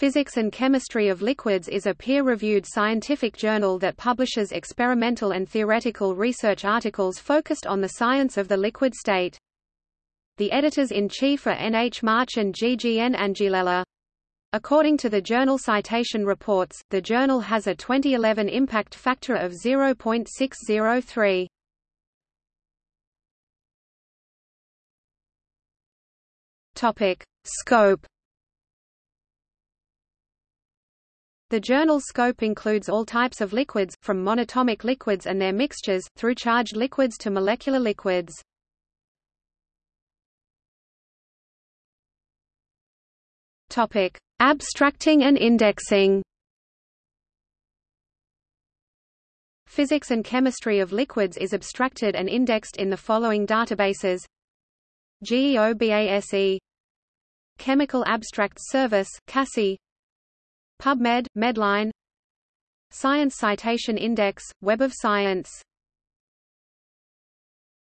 Physics and Chemistry of Liquids is a peer-reviewed scientific journal that publishes experimental and theoretical research articles focused on the science of the liquid state. The editors-in-chief are N. H. March and G. G. N. Angilella. According to the Journal Citation Reports, the journal has a 2011 impact factor of 0.603. Topic: Scope The journal's scope includes all types of liquids, from monatomic liquids and their mixtures, through charged liquids to molecular liquids. Topic: Abstracting and indexing. Physics and chemistry of liquids is abstracted and indexed in the following databases: GEOBASE Chemical Abstracts Service, CASSI PubMed, Medline Science Citation Index, Web of Science